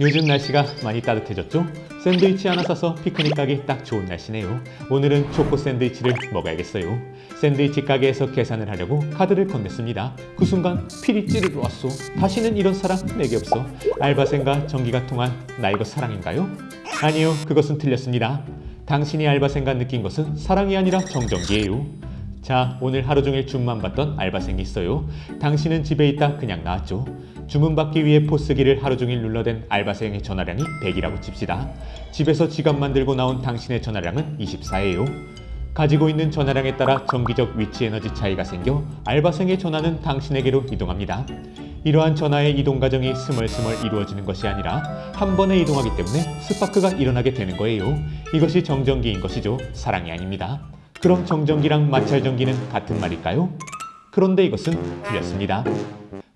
요즘 날씨가 많이 따뜻해졌죠? 샌드위치 하나 사서 피크닉 가기 딱 좋은 날씨네요. 오늘은 초코 샌드위치를 먹어야겠어요. 샌드위치 가게에서 계산을 하려고 카드를 건넸습니다. 그 순간 필이 찌르러 왔어. 다시는 이런 사랑 내게 없어. 알바생과 전기가 통한 나 이거 사랑인가요? 아니요, 그것은 틀렸습니다. 당신이 알바생과 느낀 것은 사랑이 아니라 정전기예요. 자, 오늘 하루 종일 줌만 봤던 알바생이 있어요. 당신은 집에 있다 그냥 나왔죠. 주문 받기 위해 포스기를 하루 종일 눌러댄 알바생의 전화량이 100이라고 칩시다. 집에서 지갑만 들고 나온 당신의 전화량은 24예요. 가지고 있는 전화량에 따라 정기적 위치 에너지 차이가 생겨 알바생의 전화는 당신에게로 이동합니다. 이러한 전화의 이동 과정이 스멀스멀 이루어지는 것이 아니라 한 번에 이동하기 때문에 스파크가 일어나게 되는 거예요. 이것이 정전기인 것이죠. 사랑이 아닙니다. 그럼 정전기랑 마찰전기는 같은 말일까요? 그런데 이것은 틀렸습니다.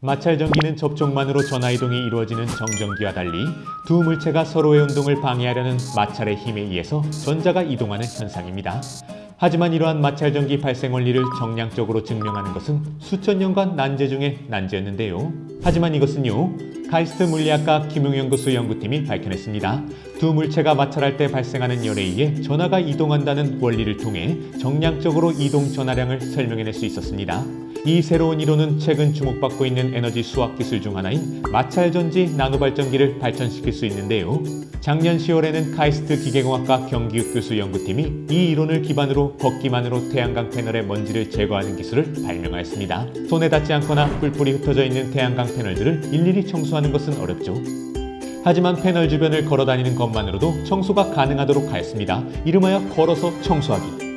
마찰전기는 접촉만으로 전화이동이 이루어지는 정전기와 달리 두 물체가 서로의 운동을 방해하려는 마찰의 힘에 의해서 전자가 이동하는 현상입니다. 하지만 이러한 마찰전기 발생 원리를 정량적으로 증명하는 것은 수천 년간 난제 중의 난제였는데요. 하지만 이것은요. 카이스트 물리학과 김용연구소 연구팀이 밝혀냈습니다. 두 물체가 마찰할 때 발생하는 열에 의해 전하가 이동한다는 원리를 통해 정량적으로 이동 전하량을 설명해낼 수 있었습니다. 이 새로운 이론은 최근 주목받고 있는 에너지 수학 기술 중 하나인 마찰전지 나노발전기를 발전시킬 수 있는데요. 작년 10월에는 카이스트 기계공학과 경기욱 교수 연구팀이 이 이론을 기반으로 걷기만으로 태양광 패널의 먼지를 제거하는 기술을 발명하였습니다. 손에 닿지 않거나 뿔뿔이 흩어져 있는 태양광 패널들을 일일이 청소하는 것은 어렵죠. 하지만 패널 주변을 걸어 다니는 것만으로도 청소가 가능하도록 하였습니다. 이름하여 걸어서 청소하기.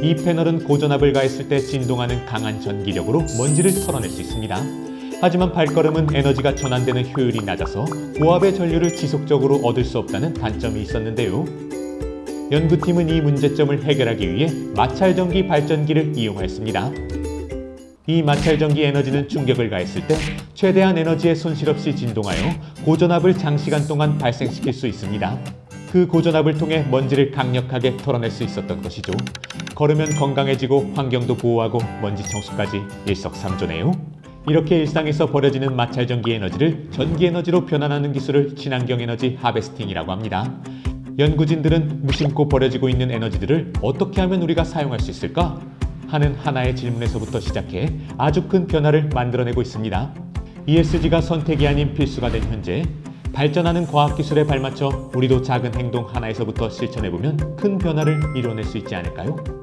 이 패널은 고전압을 가했을 때 진동하는 강한 전기력으로 먼지를 털어낼 수 있습니다. 하지만 발걸음은 에너지가 전환되는 효율이 낮아서 고압의 전류를 지속적으로 얻을 수 없다는 단점이 있었는데요. 연구팀은 이 문제점을 해결하기 위해 마찰전기 발전기를 이용하였습니다. 이 마찰전기 에너지는 충격을 가했을 때 최대한 에너지의 손실 없이 진동하여 고전압을 장시간 동안 발생시킬 수 있습니다. 그 고전압을 통해 먼지를 강력하게 털어낼 수 있었던 것이죠. 걸으면 건강해지고 환경도 보호하고 먼지 청소까지 일석삼조네요. 이렇게 일상에서 버려지는 마찰전기 에너지를 전기 에너지로 변환하는 기술을 친환경 에너지 하베스팅이라고 합니다. 연구진들은 무심코 버려지고 있는 에너지들을 어떻게 하면 우리가 사용할 수 있을까? 하는 하나의 질문에서부터 시작해 아주 큰 변화를 만들어내고 있습니다. ESG가 선택이 아닌 필수가 된 현재 발전하는 과학기술에 발맞춰 우리도 작은 행동 하나에서부터 실천해보면 큰 변화를 이뤄낼 수 있지 않을까요?